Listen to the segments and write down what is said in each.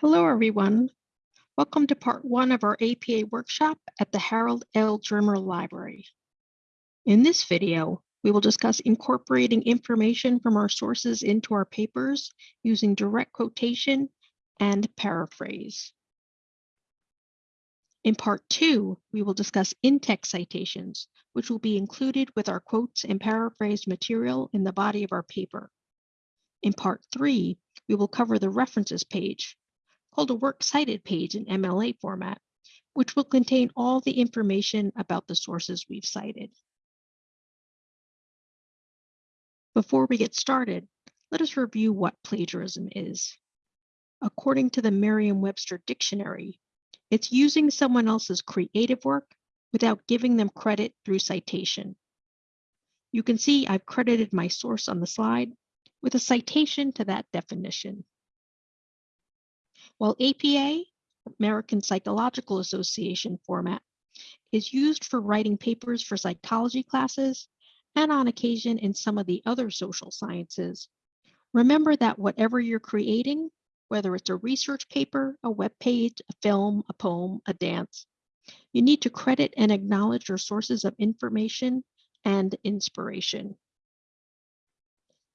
Hello, everyone. Welcome to part one of our APA workshop at the Harold L. Drimmer Library. In this video, we will discuss incorporating information from our sources into our papers using direct quotation and paraphrase. In part two, we will discuss in-text citations, which will be included with our quotes and paraphrased material in the body of our paper. In part three, we will cover the references page, called a works cited page in MLA format, which will contain all the information about the sources we've cited. Before we get started, let us review what plagiarism is. According to the Merriam-Webster dictionary, it's using someone else's creative work without giving them credit through citation. You can see I've credited my source on the slide with a citation to that definition. While APA, American Psychological Association format, is used for writing papers for psychology classes and on occasion in some of the other social sciences, remember that whatever you're creating, whether it's a research paper, a web page, a film, a poem, a dance, you need to credit and acknowledge your sources of information and inspiration.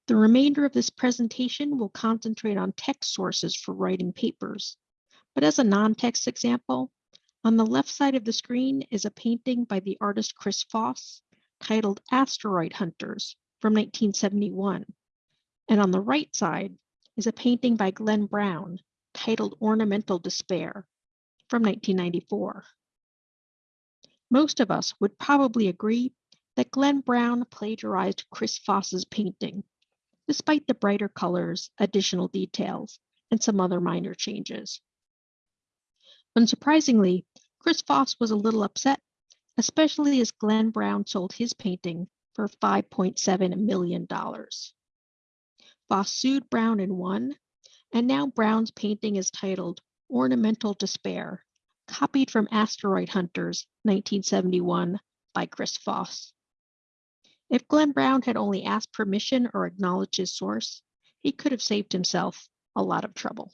The remainder of this presentation will concentrate on text sources for writing papers. But as a non-text example, on the left side of the screen is a painting by the artist Chris Foss titled Asteroid Hunters from 1971. And on the right side is a painting by Glenn Brown titled Ornamental Despair from 1994. Most of us would probably agree that Glenn Brown plagiarized Chris Foss's painting despite the brighter colors, additional details, and some other minor changes. Unsurprisingly, Chris Foss was a little upset, especially as Glenn Brown sold his painting for $5.7 million. Foss sued Brown and won, and now Brown's painting is titled Ornamental Despair, copied from Asteroid Hunters 1971 by Chris Foss. If Glenn Brown had only asked permission or acknowledged his source, he could have saved himself a lot of trouble.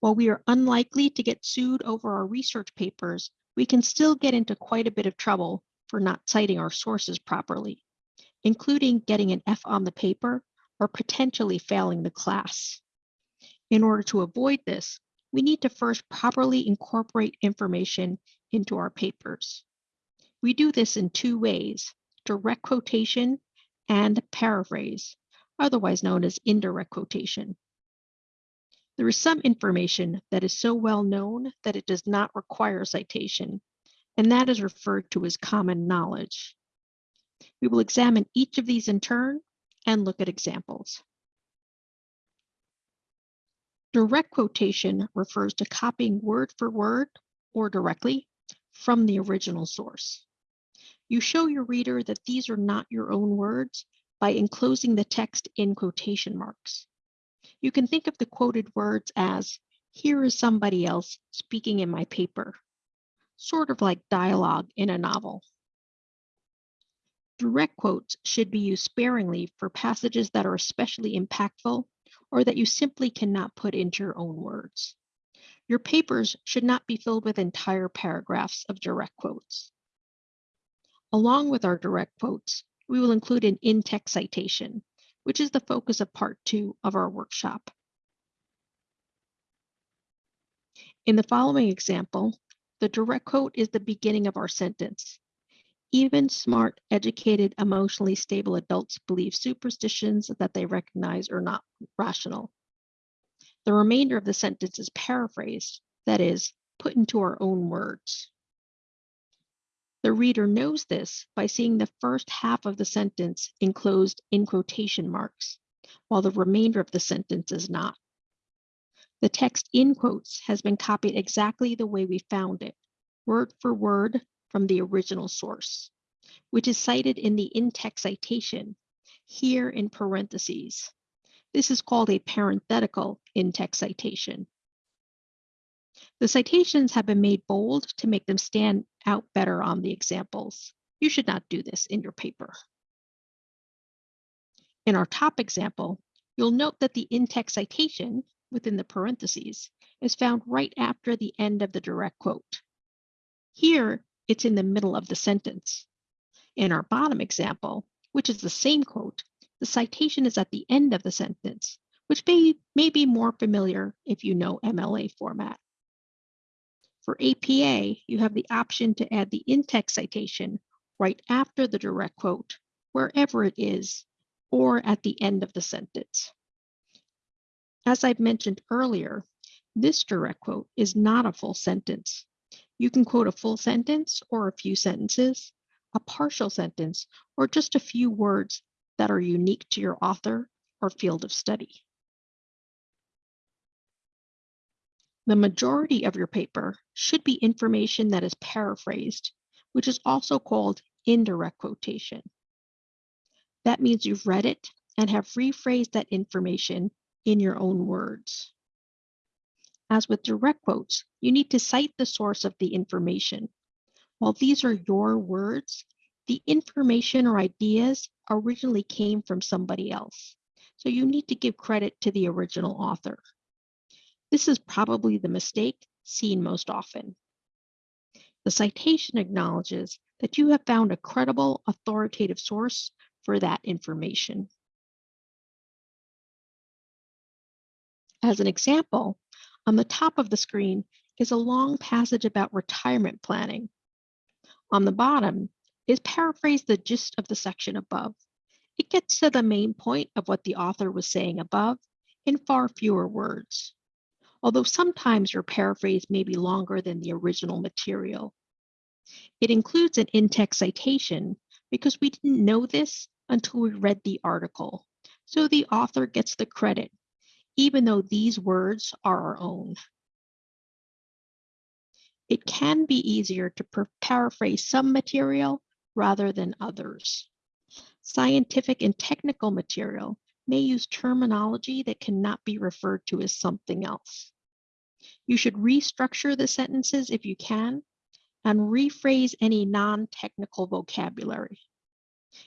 While we are unlikely to get sued over our research papers, we can still get into quite a bit of trouble for not citing our sources properly, including getting an F on the paper or potentially failing the class. In order to avoid this, we need to first properly incorporate information into our papers. We do this in two ways, direct quotation and paraphrase, otherwise known as indirect quotation. There is some information that is so well known that it does not require citation, and that is referred to as common knowledge. We will examine each of these in turn and look at examples. Direct quotation refers to copying word for word or directly from the original source. You show your reader that these are not your own words by enclosing the text in quotation marks. You can think of the quoted words as, here is somebody else speaking in my paper, sort of like dialogue in a novel. Direct quotes should be used sparingly for passages that are especially impactful or that you simply cannot put into your own words. Your papers should not be filled with entire paragraphs of direct quotes. Along with our direct quotes, we will include an in-text citation, which is the focus of part two of our workshop. In the following example, the direct quote is the beginning of our sentence. Even smart, educated, emotionally stable adults believe superstitions that they recognize are not rational. The remainder of the sentence is paraphrased, that is, put into our own words. The reader knows this by seeing the first half of the sentence enclosed in quotation marks, while the remainder of the sentence is not. The text in quotes has been copied exactly the way we found it, word for word from the original source, which is cited in the in-text citation, here in parentheses. This is called a parenthetical in-text citation. The citations have been made bold to make them stand out better on the examples. You should not do this in your paper. In our top example, you'll note that the in-text citation, within the parentheses is found right after the end of the direct quote. Here, it's in the middle of the sentence. In our bottom example, which is the same quote, the citation is at the end of the sentence, which may, may be more familiar if you know MLA format. For APA, you have the option to add the in-text citation right after the direct quote, wherever it is, or at the end of the sentence. As I've mentioned earlier, this direct quote is not a full sentence. You can quote a full sentence or a few sentences, a partial sentence, or just a few words that are unique to your author or field of study. The majority of your paper should be information that is paraphrased, which is also called indirect quotation. That means you've read it and have rephrased that information in your own words. As with direct quotes, you need to cite the source of the information. While these are your words, the information or ideas originally came from somebody else. So you need to give credit to the original author. This is probably the mistake seen most often. The citation acknowledges that you have found a credible, authoritative source for that information. As an example, on the top of the screen is a long passage about retirement planning. On the bottom is paraphrase the gist of the section above. It gets to the main point of what the author was saying above in far fewer words. Although sometimes your paraphrase may be longer than the original material. It includes an in-text citation because we didn't know this until we read the article. So the author gets the credit, even though these words are our own. It can be easier to paraphrase some material rather than others. Scientific and technical material may use terminology that cannot be referred to as something else. You should restructure the sentences if you can and rephrase any non-technical vocabulary.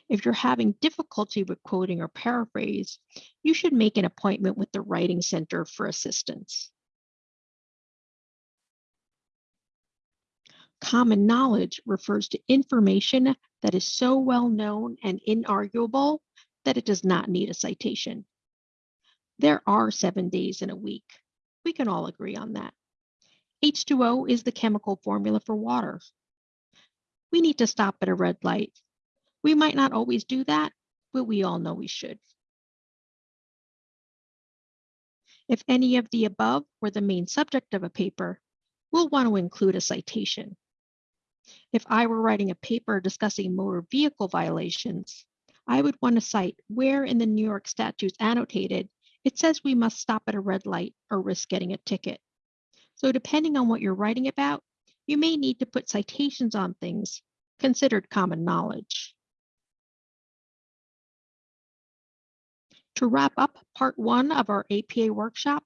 If you're having difficulty with quoting or paraphrase, you should make an appointment with the Writing Center for assistance. Common knowledge refers to information that is so well known and inarguable that it does not need a citation. There are seven days in a week. We can all agree on that. H2O is the chemical formula for water. We need to stop at a red light we might not always do that, but we all know we should. If any of the above were the main subject of a paper, we'll want to include a citation. If I were writing a paper discussing motor vehicle violations, I would want to cite where in the New York statutes annotated it says we must stop at a red light or risk getting a ticket. So depending on what you're writing about, you may need to put citations on things considered common knowledge. To wrap up part one of our APA workshop,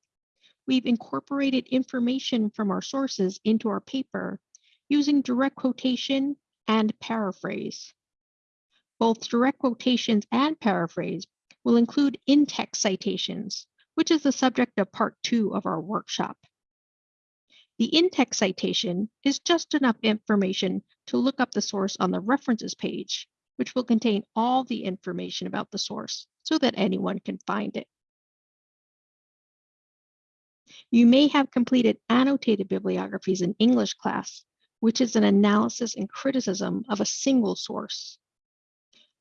we've incorporated information from our sources into our paper using direct quotation and paraphrase. Both direct quotations and paraphrase will include in-text citations, which is the subject of part two of our workshop. The in-text citation is just enough information to look up the source on the references page, which will contain all the information about the source so that anyone can find it. You may have completed annotated bibliographies in English class, which is an analysis and criticism of a single source.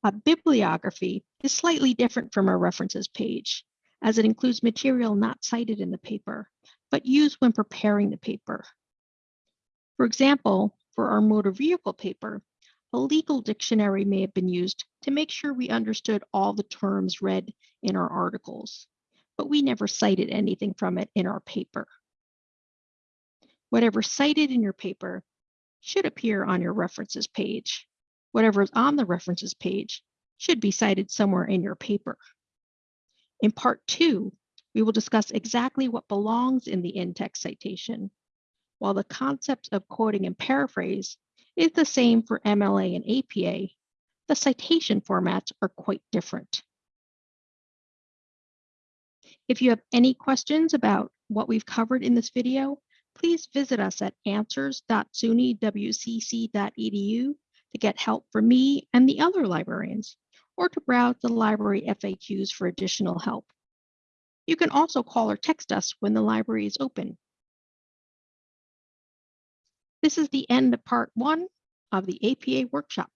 A bibliography is slightly different from a references page, as it includes material not cited in the paper, but used when preparing the paper. For example, for our motor vehicle paper, a legal dictionary may have been used to make sure we understood all the terms read in our articles, but we never cited anything from it in our paper. Whatever cited in your paper should appear on your references page. Whatever is on the references page should be cited somewhere in your paper. In part two, we will discuss exactly what belongs in the in-text citation, while the concepts of quoting and paraphrase is the same for MLA and APA, the citation formats are quite different. If you have any questions about what we've covered in this video, please visit us at answers.sunywcc.edu to get help from me and the other librarians, or to browse the library FAQs for additional help. You can also call or text us when the library is open. This is the end of part one of the APA workshop.